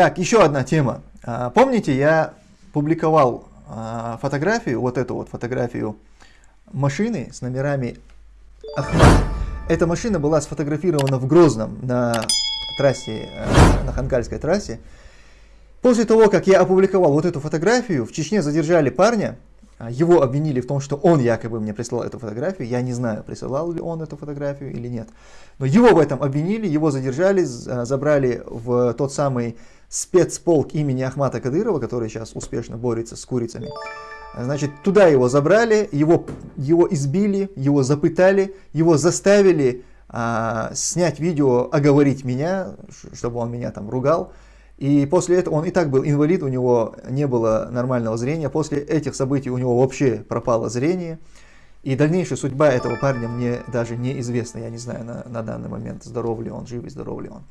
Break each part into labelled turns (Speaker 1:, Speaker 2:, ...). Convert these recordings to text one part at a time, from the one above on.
Speaker 1: Так, еще одна тема. А, помните, я публиковал а, фотографию, вот эту вот фотографию машины с номерами Ахмад. Эта машина была сфотографирована в Грозном на трассе, э, на Ханкальской трассе. После того, как я опубликовал вот эту фотографию, в Чечне задержали парня, а, его обвинили в том, что он якобы мне прислал эту фотографию. Я не знаю, присылал ли он эту фотографию или нет. Но его в этом обвинили, его задержали, забрали в тот самый спецполк имени Ахмата Кадырова, который сейчас успешно борется с курицами. Значит, туда его забрали, его, его избили, его запытали, его заставили а, снять видео, оговорить меня, чтобы он меня там ругал. И после этого он и так был инвалид, у него не было нормального зрения. После этих событий у него вообще пропало зрение. И дальнейшая судьба этого парня мне даже неизвестна. Я не знаю на, на данный момент, здоров ли он, жив и здоров ли он.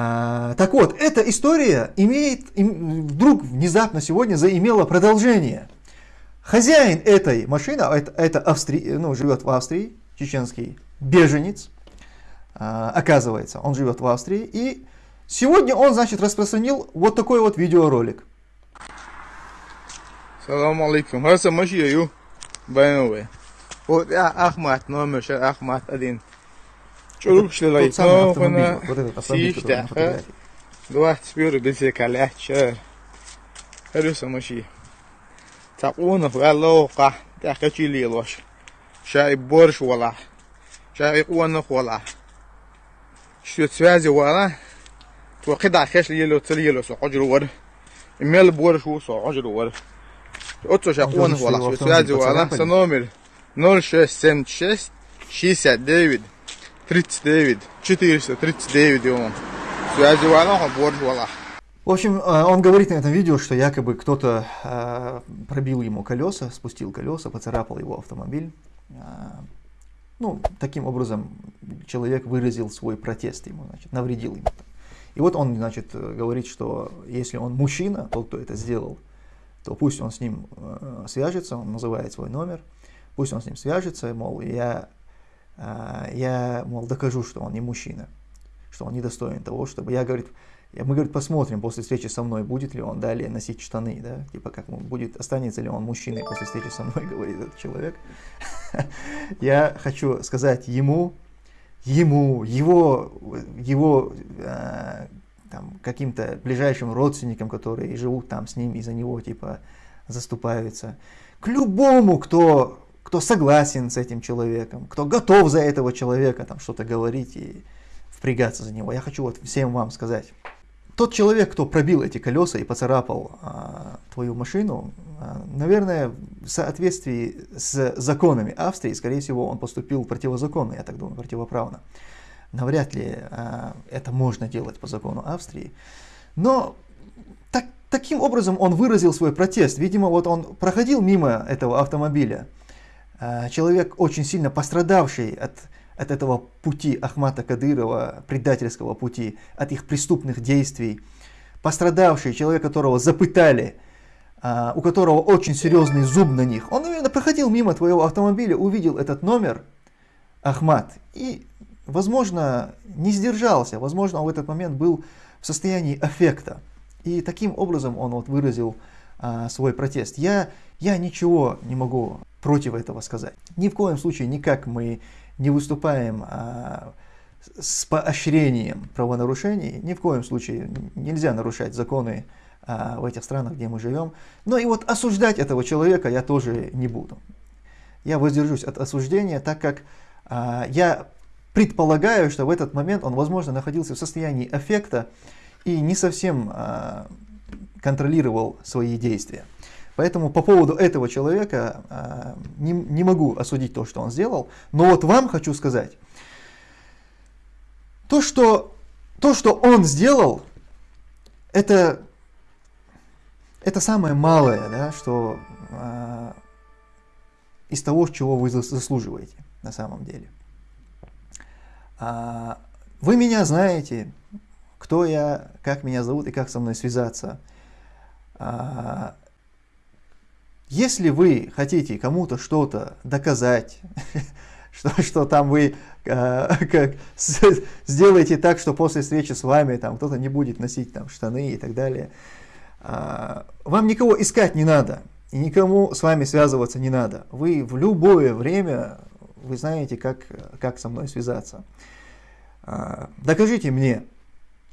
Speaker 1: А, так вот, эта история имеет, им, вдруг внезапно сегодня заимела продолжение. Хозяин этой машины, а это, это Австри, ну, живет в Австрии, чеченский беженец, а, оказывается, он живет в Австрии, и Сегодня он, значит, распространил вот такой вот видеоролик.
Speaker 2: Салам алейкум. Хаса машию. Байновый. Вот я Ахмат, номер Ахмат один. Чурук шлай. Но фана. Сишта. Два спиру бисе каляча. Харуса маши. تقونا في اللوقة تحكي لي الوش شاي борщ ولا شاي قوانا ولا شو تسوازي ولا وقطع خش ليلو تليلو سو عجر ور ميل بور شو سو عجر ور اوتو شاقون ولا شو سوازي ولا سنومر 0676 69 39 439 он связи вала
Speaker 1: в общем, он говорит на этом видео, что якобы кто-то э, пробил ему колеса, спустил колеса, поцарапал его автомобиль. Э, ну, таким образом человек выразил свой протест ему, значит, навредил ему. И вот он, значит, говорит, что если он мужчина, тот, кто это сделал, то пусть он с ним э, свяжется, он называет свой номер, пусть он с ним свяжется, мол, я, э, я, мол, докажу, что он не мужчина, что он недостоин того, чтобы, я, говорит, мы, говорит, посмотрим после встречи со мной, будет ли он далее носить штаны, да, типа как будет, останется ли он мужчиной после встречи со мной, говорит этот человек. Я хочу сказать ему, ему, его, его э, там, каким-то ближайшим родственникам, которые живут там с ним и за него типа заступаются, к любому, кто, кто согласен с этим человеком, кто готов за этого человека там что-то говорить и впрягаться за него. Я хочу вот всем вам сказать. Тот человек, кто пробил эти колеса и поцарапал а, твою машину, а, наверное, в соответствии с законами Австрии, скорее всего, он поступил противозаконно, я так думаю, противоправно. Навряд ли а, это можно делать по закону Австрии. Но так, таким образом он выразил свой протест. Видимо, вот он проходил мимо этого автомобиля. А, человек, очень сильно пострадавший от от этого пути Ахмата Кадырова, предательского пути, от их преступных действий. Пострадавший, человек, которого запытали, а, у которого очень серьезный зуб на них. Он именно проходил мимо твоего автомобиля, увидел этот номер, Ахмат, и, возможно, не сдержался, возможно, он в этот момент был в состоянии аффекта. И таким образом он вот выразил а, свой протест. Я, я ничего не могу против этого сказать. Ни в коем случае никак мы не выступаем а, с поощрением правонарушений, ни в коем случае нельзя нарушать законы а, в этих странах, где мы живем. Но и вот осуждать этого человека я тоже не буду. Я воздержусь от осуждения, так как а, я предполагаю, что в этот момент он, возможно, находился в состоянии аффекта и не совсем а, контролировал свои действия. Поэтому по поводу этого человека э, не, не могу осудить то, что он сделал. Но вот вам хочу сказать, то, что, то, что он сделал, это, это самое малое, да, что э, из того, чего вы заслуживаете на самом деле. А, вы меня знаете, кто я, как меня зовут и как со мной связаться. А, если вы хотите кому-то что-то доказать, что, что там вы э, как, с, сделаете так, что после встречи с вами там кто-то не будет носить там штаны и так далее. Э, вам никого искать не надо, и никому с вами связываться не надо. Вы в любое время, вы знаете, как, как со мной связаться. Э, докажите мне,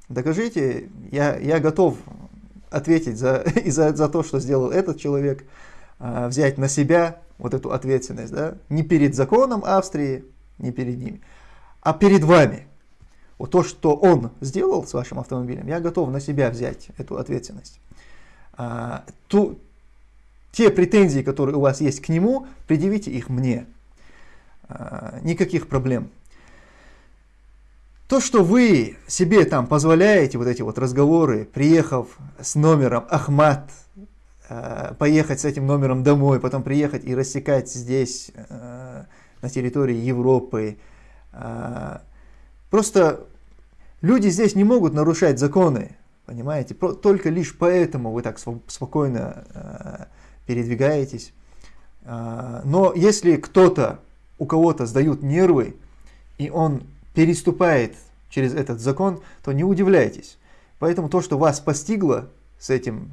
Speaker 1: докажите, я, я готов ответить за, и за, за то, что сделал этот человек, э, взять на себя вот эту ответственность, да, не перед законом Австрии, не перед ними, а перед вами. Вот то, что он сделал с вашим автомобилем, я готов на себя взять эту ответственность. А, ту, те претензии, которые у вас есть к нему, предъявите их мне. А, никаких проблем. То, что вы себе там позволяете, вот эти вот разговоры, приехав с номером Ахмат Э, поехать с этим номером домой, потом приехать и рассекать здесь, э, на территории Европы. Э, просто люди здесь не могут нарушать законы, понимаете? Только лишь поэтому вы так спокойно передвигаетесь. Но если кто-то, у кого-то сдают нервы, и он переступает через этот закон, то не удивляйтесь. Поэтому то, что вас постигло с этим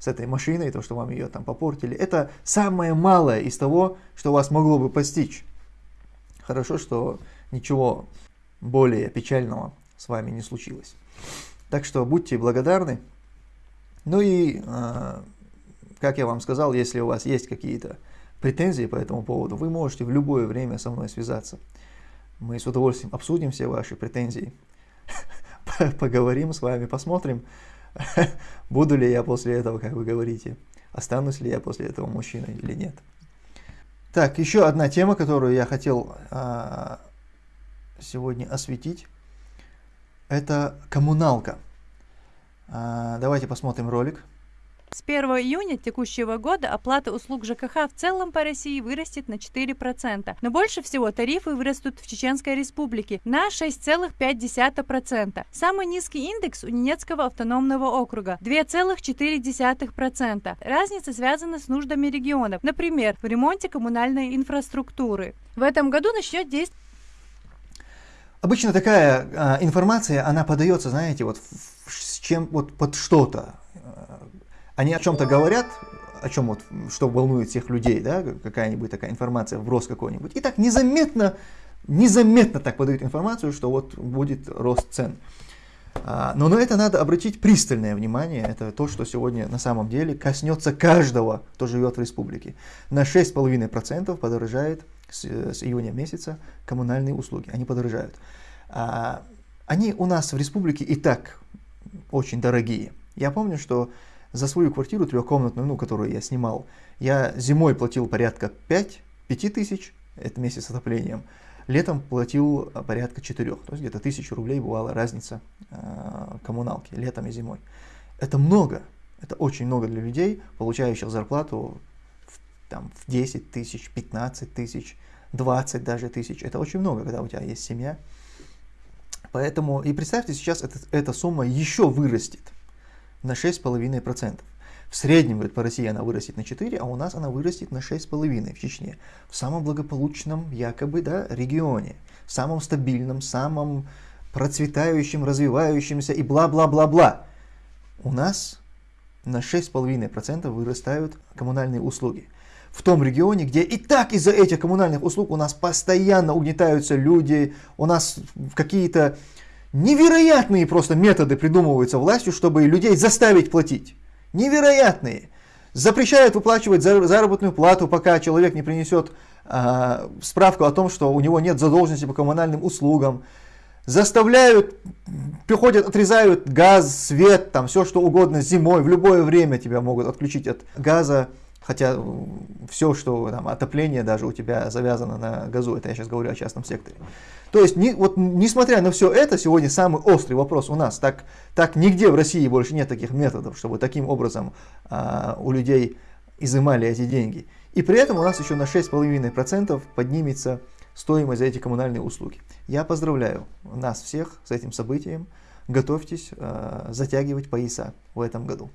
Speaker 1: с этой машиной, то, что вам ее там попортили, это самое малое из того, что вас могло бы постичь. Хорошо, что ничего более печального с вами не случилось. Так что будьте благодарны. Ну и, э, как я вам сказал, если у вас есть какие-то претензии по этому поводу, вы можете в любое время со мной связаться. Мы с удовольствием обсудим все ваши претензии, поговорим с вами, посмотрим, буду ли я после этого, как вы говорите, останусь ли я после этого мужчиной или нет. Так, еще одна тема, которую я хотел а, сегодня осветить, это коммуналка. А, давайте посмотрим ролик.
Speaker 3: С 1 июня текущего года оплата услуг ЖКХ в целом по России вырастет на 4%, но больше всего тарифы вырастут в Чеченской Республике на 6,5%. Самый низкий индекс у Ненецкого автономного округа – 2,4%. Разница связана с нуждами регионов, например, в ремонте коммунальной инфраструктуры. В этом году начнет действовать
Speaker 1: Обычно такая а, информация, она подается, знаете, вот с чем вот под что-то они о чем-то говорят, о чем вот, что волнует всех людей, да, какая-нибудь такая информация, вброс какой-нибудь, и так незаметно, незаметно так подают информацию, что вот будет рост цен. А, но на это надо обратить пристальное внимание, это то, что сегодня на самом деле коснется каждого, кто живет в республике. На 6,5% подорожает с, с июня месяца коммунальные услуги, они подорожают. А, они у нас в республике и так очень дорогие. Я помню, что за свою квартиру трехкомнатную, ну, которую я снимал, я зимой платил порядка 5, 5 тысяч, это месяц с отоплением, летом платил порядка 4, то есть где-то тысячу рублей бывала разница э, коммуналки летом и зимой. Это много, это очень много для людей, получающих зарплату в, там, в 10 тысяч, 15 тысяч, 20 даже тысяч. Это очень много, когда у тебя есть семья. Поэтому, и представьте, сейчас это, эта сумма еще вырастет на 6,5%. В среднем, говорит, по России она вырастет на 4, а у нас она вырастет на 6,5 в Чечне. В самом благополучном, якобы, да, регионе. В самом стабильном, самом процветающем, развивающемся и бла-бла-бла-бла. У нас на 6,5% вырастают коммунальные услуги. В том регионе, где и так из-за этих коммунальных услуг у нас постоянно угнетаются люди, у нас какие-то Невероятные просто методы придумываются властью, чтобы людей заставить платить. Невероятные. Запрещают выплачивать заработную плату, пока человек не принесет э, справку о том, что у него нет задолженности по коммунальным услугам. Заставляют, приходят, отрезают газ, свет, там все что угодно зимой, в любое время тебя могут отключить от газа. Хотя все, что там, отопление даже у тебя завязано на газу, это я сейчас говорю о частном секторе. То есть, не, вот, несмотря на все это, сегодня самый острый вопрос у нас. Так, так нигде в России больше нет таких методов, чтобы таким образом а, у людей изымали эти деньги. И при этом у нас еще на 6,5% поднимется стоимость за эти коммунальные услуги. Я поздравляю нас всех с этим событием. Готовьтесь э, затягивать пояса в этом году.